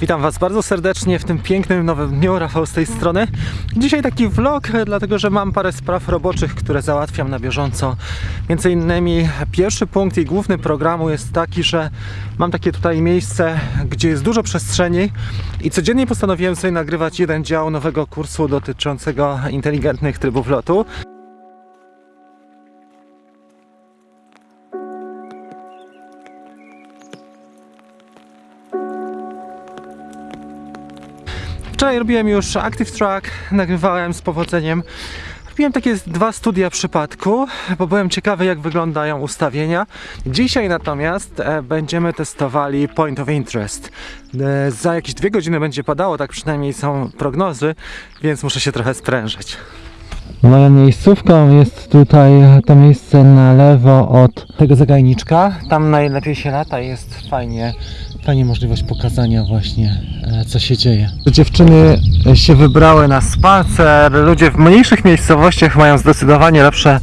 Witam Was bardzo serdecznie w tym pięknym nowym dniu. Rafał z tej strony. Dzisiaj taki vlog, dlatego że mam parę spraw roboczych, które załatwiam na bieżąco. Między innymi pierwszy punkt i główny programu jest taki, że mam takie tutaj miejsce, gdzie jest dużo przestrzeni i codziennie postanowiłem sobie nagrywać jeden dział nowego kursu dotyczącego inteligentnych trybów lotu. Wczoraj robiłem już Active Track, nagrywałem z powodzeniem. Robiłem takie dwa studia przypadku, bo byłem ciekawy jak wyglądają ustawienia. Dzisiaj natomiast e, będziemy testowali Point of Interest. E, za jakieś dwie godziny będzie padało, tak przynajmniej są prognozy, więc muszę się trochę sprężyć. Moją miejscówką jest tutaj to miejsce na lewo od tego zagajniczka. Tam najlepiej się lata, jest fajnie, fajnie możliwość pokazania właśnie e, co się dzieje. Dziewczyny się wybrały na spacer. Ludzie w mniejszych miejscowościach mają zdecydowanie lepsze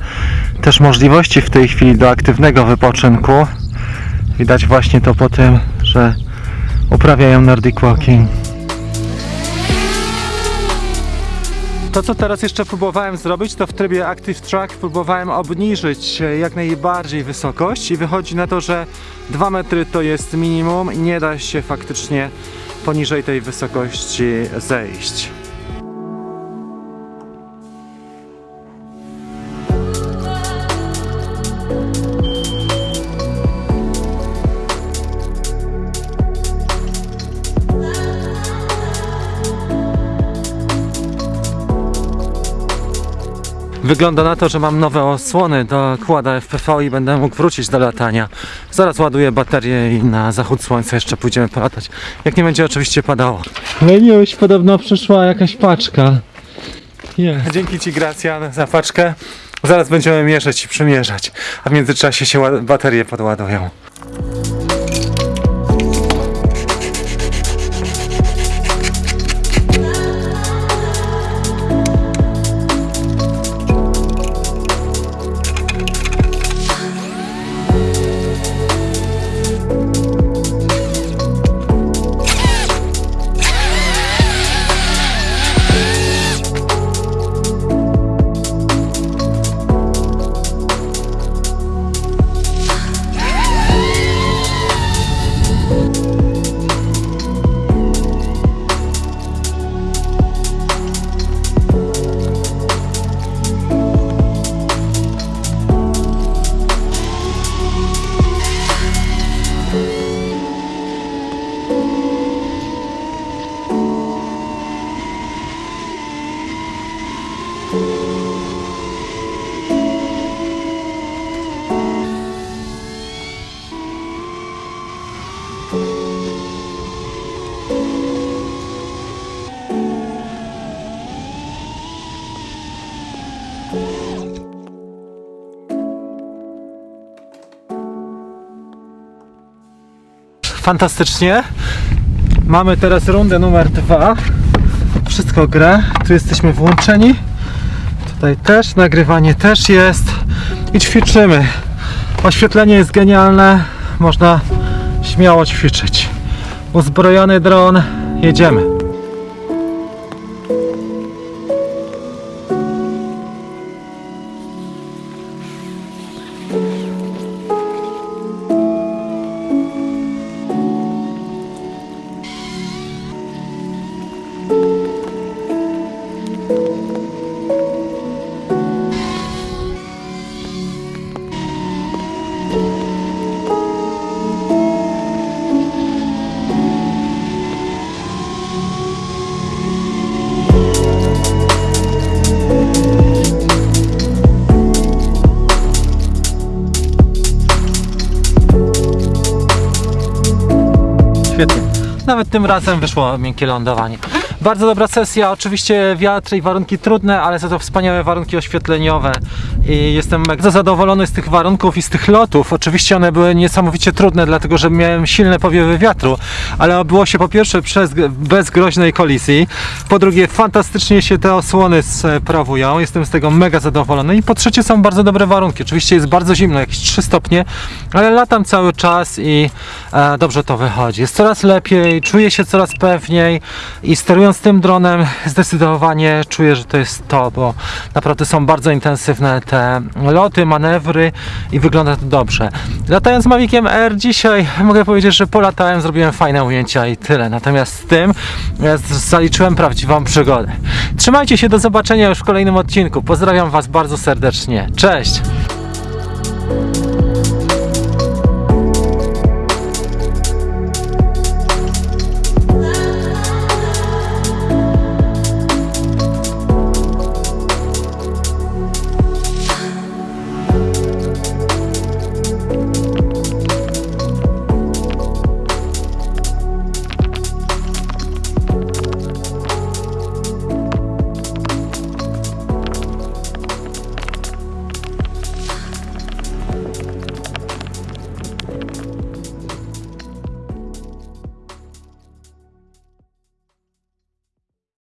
też możliwości w tej chwili do aktywnego wypoczynku. Widać właśnie to po tym, że uprawiają Nordic Walking. To, co teraz jeszcze próbowałem zrobić, to w trybie Active Track próbowałem obniżyć e, jak najbardziej wysokość i wychodzi na to, że 2 metry to jest minimum i nie da się faktycznie poniżej tej wysokości zejść. Wygląda na to, że mam nowe osłony do kłada FPV i będę mógł wrócić do latania. Zaraz ładuję baterię i na zachód słońca jeszcze pójdziemy polatać. Jak nie będzie oczywiście padało. No i już podobno przyszła jakaś paczka. Yeah. Dzięki Ci Gracjan za paczkę. Zaraz będziemy mierzyć i przymierzać, a w międzyczasie się baterie podładują. Fantastycznie. Mamy teraz rundę numer dwa. Wszystko gra. Tu jesteśmy włączeni. Tutaj też, nagrywanie też jest. I ćwiczymy. Oświetlenie jest genialne. Można śmiało ćwiczyć. Uzbrojony dron. Jedziemy. Świetnie. Nawet tym razem wyszło miękkie lądowanie. Bardzo dobra sesja, oczywiście wiatr i warunki trudne, ale za to wspaniałe warunki oświetleniowe i jestem mega zadowolony z tych warunków i z tych lotów. Oczywiście one były niesamowicie trudne, dlatego że miałem silne powiewy wiatru, ale było się po pierwsze przez, bez groźnej kolizji, po drugie fantastycznie się te osłony sprawują, jestem z tego mega zadowolony i po trzecie są bardzo dobre warunki. Oczywiście jest bardzo zimno, jakieś 3 stopnie, ale latam cały czas i e, dobrze to wychodzi. Jest coraz lepiej, czuję się coraz pewniej i sterując tym dronem zdecydowanie czuję, że to jest to, bo naprawdę są bardzo intensywne te loty, manewry i wygląda to dobrze. Latając Maviciem R dzisiaj mogę powiedzieć, że polatałem, zrobiłem fajne ujęcia i tyle. Natomiast z tym ja zaliczyłem prawdziwą przygodę. Trzymajcie się, do zobaczenia już w kolejnym odcinku. Pozdrawiam Was bardzo serdecznie. Cześć!